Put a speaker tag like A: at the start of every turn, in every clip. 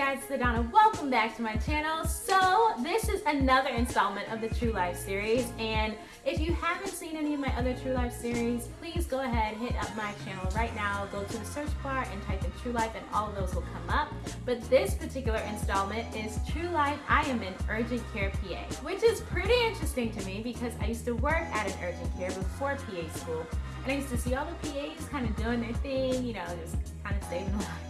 A: Sedona. Welcome back to my channel. So this is another installment of the True Life series and if you haven't seen any of my other True Life series, please go ahead, and hit up my channel right now, go to the search bar and type in True Life and all of those will come up. But this particular installment is True Life I am an Urgent Care PA, which is pretty interesting to me because I used to work at an urgent care before PA school and I used to see all the PAs kind of doing their thing, you know, just kind of saving lives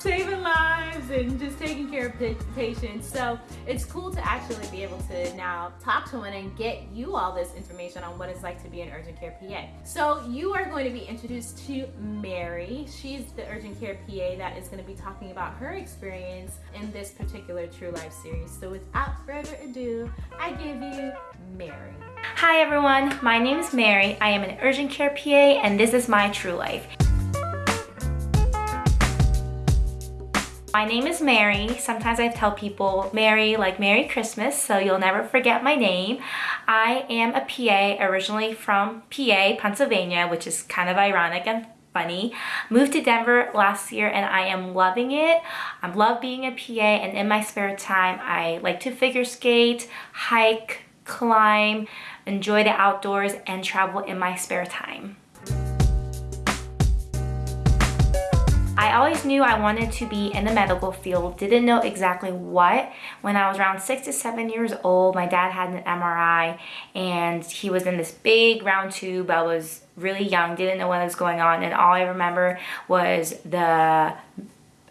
A: saving lives and just taking care of patients. So it's cool to actually be able to now talk to one and get you all this information on what it's like to be an urgent care PA. So you are going to be introduced to Mary. She's the urgent care PA that is going to be talking about her experience in this particular True Life series. So without further ado, I give you Mary.
B: Hi everyone, my name is Mary. I am an urgent care PA and this is my True Life. My name is Mary. Sometimes I tell people Mary like Merry Christmas, so you'll never forget my name. I am a PA originally from PA, Pennsylvania, which is kind of ironic and funny. Moved to Denver last year and I am loving it. I love being a PA and in my spare time I like to figure skate, hike, climb, enjoy the outdoors and travel in my spare time. I always knew I wanted to be in the medical field, didn't know exactly what. When I was around six to seven years old, my dad had an MRI and he was in this big round tube. I was really young, didn't know what was going on and all I remember was the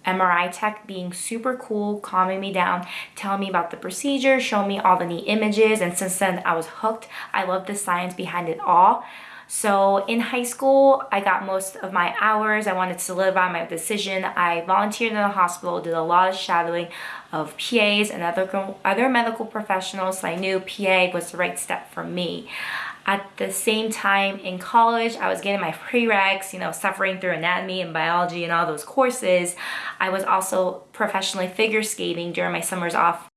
B: MRI tech being super cool, calming me down, telling me about the procedure, showing me all the neat images, and since then I was hooked. I love the science behind it all. So in high school, I got most of my hours. I wanted to solidify my decision. I volunteered in a hospital, did a lot of shadowing of PAs and other, other medical professionals. So I knew PA was the right step for me. At the same time in college, I was getting my prereqs, you know, suffering through anatomy and biology and all those courses. I was also professionally figure skating during my summers off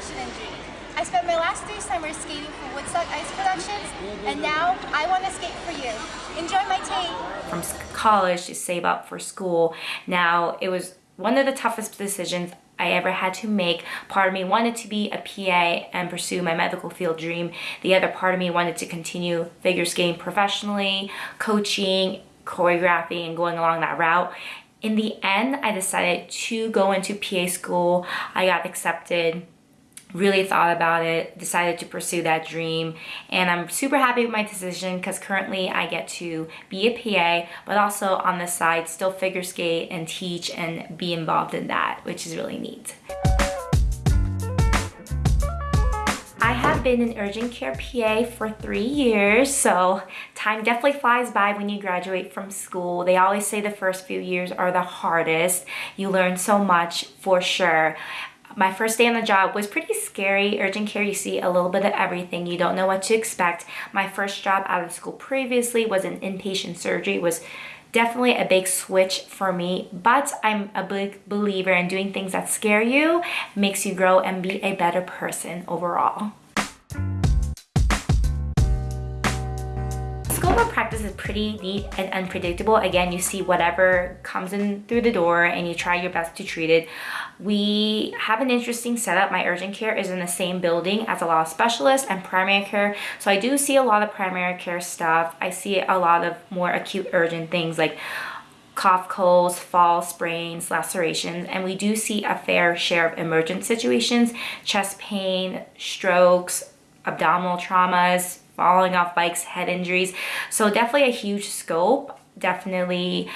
C: passion and dream. I spent my last three summers skating for Woodstock Ice Productions, and now I want to skate for you. Enjoy my tape!
B: From college to save up for school, now it was one of the toughest decisions I ever had to make. Part of me wanted to be a PA and pursue my medical field dream. The other part of me wanted to continue figure skating professionally, coaching, choreographing, and going along that route. In the end, I decided to go into PA school. I got accepted really thought about it, decided to pursue that dream, and I'm super happy with my decision because currently I get to be a PA, but also on the side still figure skate and teach and be involved in that, which is really neat. I have been an urgent care PA for three years, so time definitely flies by when you graduate from school. They always say the first few years are the hardest. You learn so much for sure my first day on the job was pretty scary. Urgent care, you see a little bit of everything. You don't know what to expect. My first job out of school previously was in inpatient surgery. It was definitely a big switch for me, but I'm a big believer in doing things that scare you, makes you grow and be a better person overall. practice is pretty neat and unpredictable. Again, you see whatever comes in through the door and you try your best to treat it. We have an interesting setup. My urgent care is in the same building as a lot of specialists and primary care. So I do see a lot of primary care stuff. I see a lot of more acute urgent things like cough, colds, fall, sprains, lacerations, and we do see a fair share of emergent situations, chest pain, strokes, abdominal traumas, falling off bikes, head injuries. So definitely a huge scope. Definitely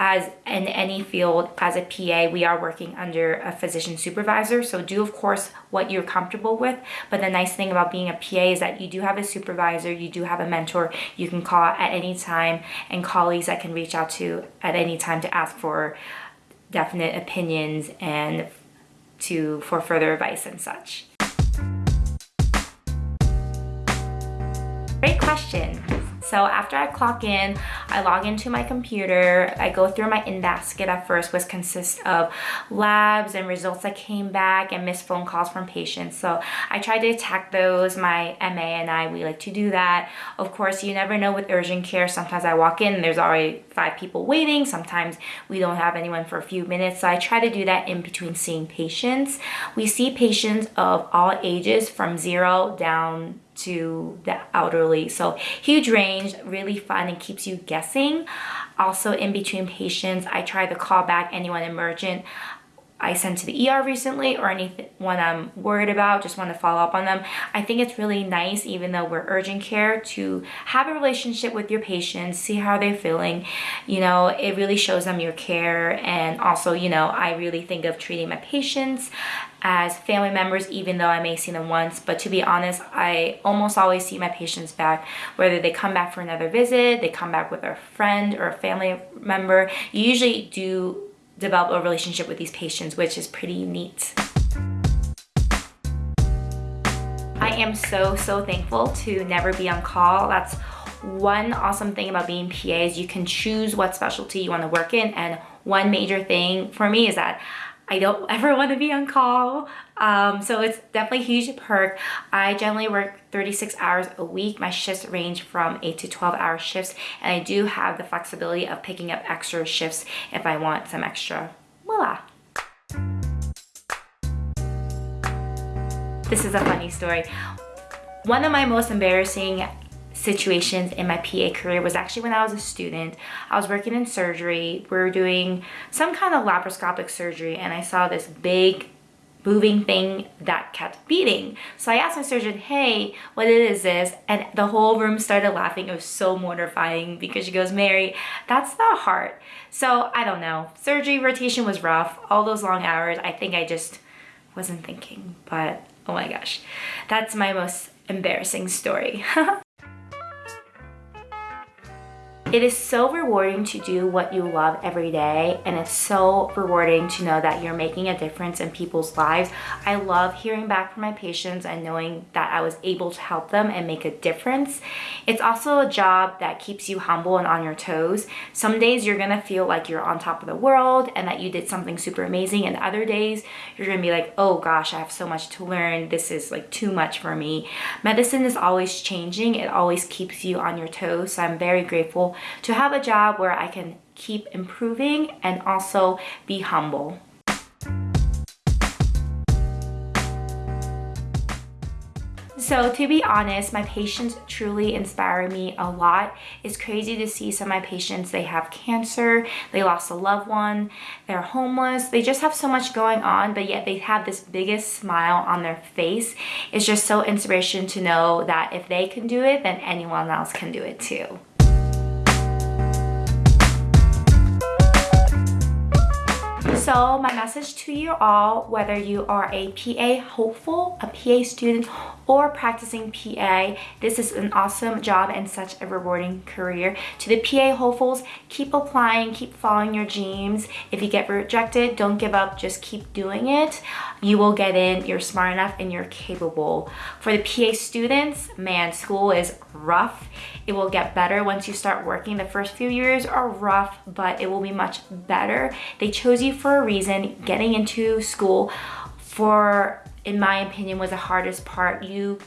B: as in any field as a PA we are working under a physician supervisor. So do of course what you're comfortable with. But the nice thing about being a PA is that you do have a supervisor you do have a mentor. You can call at any time and colleagues that can reach out to at any time to ask for definite opinions and to for further advice and such. Great question. So after I clock in, I log into my computer. I go through my in-basket at first, which consists of labs and results that came back and missed phone calls from patients. So I try to attack those. My MA and I, we like to do that. Of course, you never know with urgent care. Sometimes I walk in and there's already five people waiting. Sometimes we don't have anyone for a few minutes. So I try to do that in between seeing patients. We see patients of all ages from zero down to the elderly. So huge range, really fun and keeps you guessing. Also in between patients, I try to call back anyone emergent. I sent to the ER recently or anyone I'm worried about, just want to follow up on them. I think it's really nice, even though we're urgent care, to have a relationship with your patients, see how they're feeling. You know, it really shows them your care. And also, you know, I really think of treating my patients as family members, even though I may see them once. But to be honest, I almost always see my patients back, whether they come back for another visit, they come back with a friend or a family member. You usually do develop a relationship with these patients, which is pretty neat. I am so, so thankful to never be on call. That's one awesome thing about being PA is you can choose what specialty you want to work in. And one major thing for me is that I don't ever want to be on call. Um, so it's definitely a huge perk. I generally work 36 hours a week. My shifts range from 8 to 12 hour shifts and I do have the flexibility of picking up extra shifts if I want some extra. Voila. This is a funny story. One of my most embarrassing situations in my PA career was actually when I was a student. I was working in surgery. We were doing some kind of laparoscopic surgery and I saw this big moving thing that kept beating. So I asked my surgeon, hey, what is this? And the whole room started laughing. It was so mortifying because she goes, Mary, that's the heart. So I don't know. Surgery rotation was rough. All those long hours, I think I just wasn't thinking. But oh my gosh, that's my most embarrassing story. It is so rewarding to do what you love every day and it's so rewarding to know that you're making a difference in people's lives. I love hearing back from my patients and knowing that I was able to help them and make a difference. It's also a job that keeps you humble and on your toes. Some days you're gonna feel like you're on top of the world and that you did something super amazing and other days you're gonna be like, oh gosh, I have so much to learn. This is like too much for me. Medicine is always changing. It always keeps you on your toes. So I'm very grateful to have a job where I can keep improving and also be humble. So to be honest, my patients truly inspire me a lot. It's crazy to see some of my patients, they have cancer, they lost a loved one, they're homeless, they just have so much going on, but yet they have this biggest smile on their face. It's just so inspiration to know that if they can do it, then anyone else can do it too. So my message to you all, whether you are a PA hopeful, a PA student, or practicing PA, this is an awesome job and such a rewarding career. To the PA hopefuls, keep applying, keep following your dreams. If you get rejected, don't give up, just keep doing it. You will get in, you're smart enough and you're capable. For the PA students, man, school is rough. It will get better once you start working. The first few years are rough, but it will be much better. They chose you for reason. Getting into school for, in my opinion, was the hardest part. You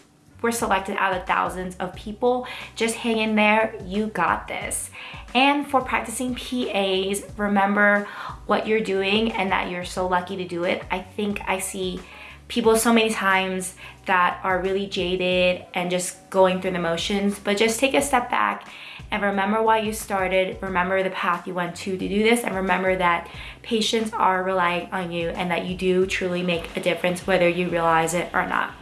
B: were selected out of thousands of people. Just hang in there, you got this. And for practicing PAs, remember what you're doing and that you're so lucky to do it. I think I see people so many times that are really jaded and just going through the motions, but just take a step back and remember why you started, remember the path you went to to do this, and remember that patients are relying on you and that you do truly make a difference whether you realize it or not.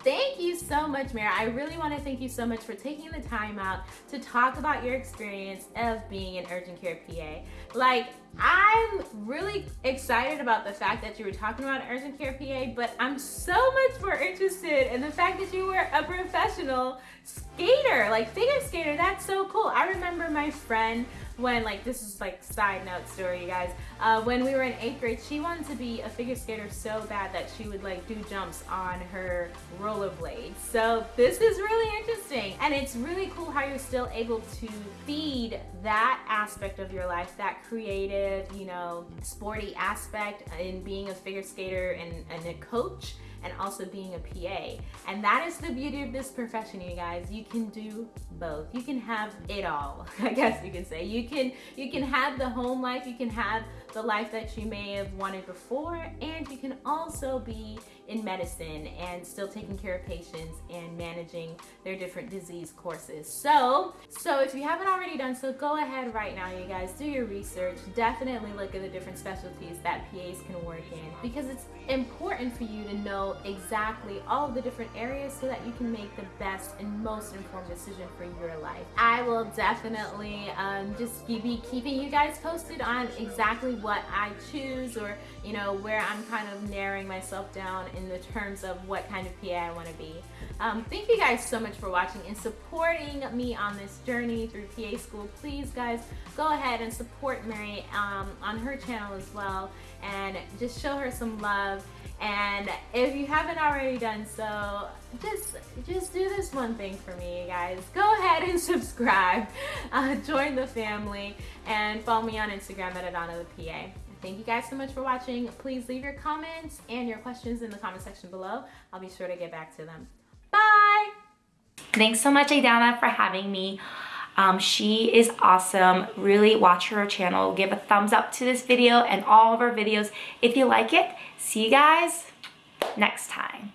A: Thank you so much, Mara. I really want to thank you so much for taking the time out to talk about your experience of being an urgent care PA. Like, I'm really excited about the fact that you were talking about urgent care PA, but I'm so much more interested in the fact that you were a professional skater, like figure skater. That's so cool. I remember my friend when like this is like side note story you guys uh, when we were in eighth grade she wanted to be a figure skater so bad that she would like do jumps on her rollerblades so this is really interesting and it's really cool how you're still able to feed that aspect of your life that creative you know sporty aspect in being a figure skater and, and a coach and also being a PA. And that is the beauty of this profession, you guys. You can do both. You can have it all, I guess you can say. You can you can have the home life, you can have the life that you may have wanted before, and you can also be in medicine and still taking care of patients and managing their different disease courses. So, so if you haven't already done so, go ahead right now, you guys, do your research. Definitely look at the different specialties that PAs can work in because it's important for you to know exactly all the different areas so that you can make the best and most informed decision for your life. I will definitely um, just be keeping you guys posted on exactly what I choose or, you know, where I'm kind of narrowing myself down in the terms of what kind of PA I want to be. Um, thank you guys so much for watching and supporting me on this journey through PA school. Please guys, go ahead and support Mary um, on her channel as well and just show her some love. And if you haven't already done so just just do this one thing for me guys. Go ahead and subscribe. Uh, join the family and follow me on instagram at adana the pa thank you guys so much for watching. Please leave your comments and your questions in the comment section below. I'll be sure to get back to them
B: thanks so much adana for having me um, she is awesome. Really watch her channel. Give a thumbs up to this video and all of our videos if you like it. See you guys next time.